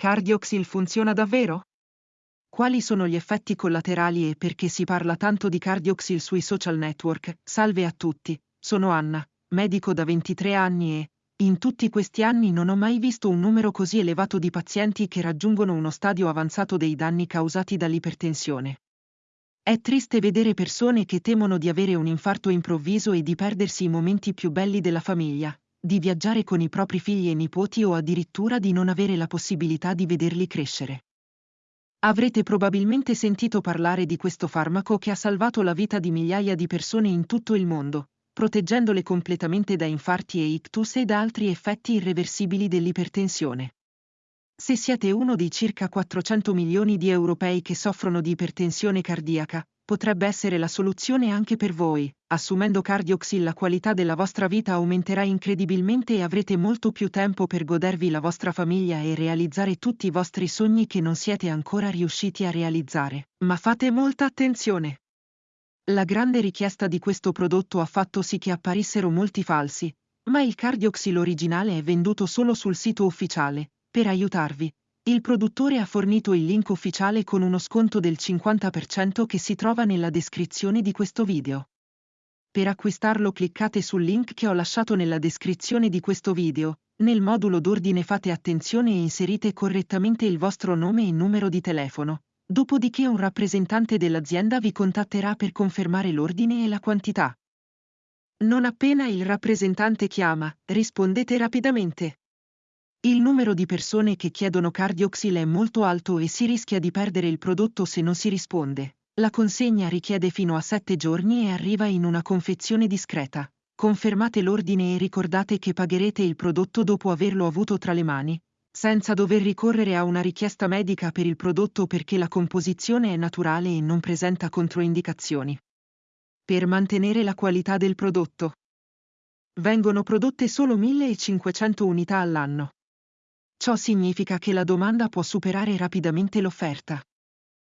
Cardioxil funziona davvero? Quali sono gli effetti collaterali e perché si parla tanto di Cardioxil sui social network? Salve a tutti, sono Anna, medico da 23 anni e, in tutti questi anni non ho mai visto un numero così elevato di pazienti che raggiungono uno stadio avanzato dei danni causati dall'ipertensione. È triste vedere persone che temono di avere un infarto improvviso e di perdersi i momenti più belli della famiglia, di viaggiare con i propri figli e nipoti o addirittura di non avere la possibilità di vederli crescere. Avrete probabilmente sentito parlare di questo farmaco che ha salvato la vita di migliaia di persone in tutto il mondo, proteggendole completamente da infarti e ictus e da altri effetti irreversibili dell'ipertensione. Se siete uno dei circa 400 milioni di europei che soffrono di ipertensione cardiaca, potrebbe essere la soluzione anche per voi. Assumendo Cardioxil la qualità della vostra vita aumenterà incredibilmente e avrete molto più tempo per godervi la vostra famiglia e realizzare tutti i vostri sogni che non siete ancora riusciti a realizzare. Ma fate molta attenzione! La grande richiesta di questo prodotto ha fatto sì che apparissero molti falsi, ma il Cardioxil originale è venduto solo sul sito ufficiale. Per aiutarvi, il produttore ha fornito il link ufficiale con uno sconto del 50% che si trova nella descrizione di questo video. Per acquistarlo cliccate sul link che ho lasciato nella descrizione di questo video, nel modulo d'ordine fate attenzione e inserite correttamente il vostro nome e numero di telefono, dopodiché un rappresentante dell'azienda vi contatterà per confermare l'ordine e la quantità. Non appena il rappresentante chiama, rispondete rapidamente. Il numero di persone che chiedono cardioxil è molto alto e si rischia di perdere il prodotto se non si risponde. La consegna richiede fino a 7 giorni e arriva in una confezione discreta. Confermate l'ordine e ricordate che pagherete il prodotto dopo averlo avuto tra le mani, senza dover ricorrere a una richiesta medica per il prodotto perché la composizione è naturale e non presenta controindicazioni. Per mantenere la qualità del prodotto. Vengono prodotte solo 1500 unità all'anno. Ciò significa che la domanda può superare rapidamente l'offerta.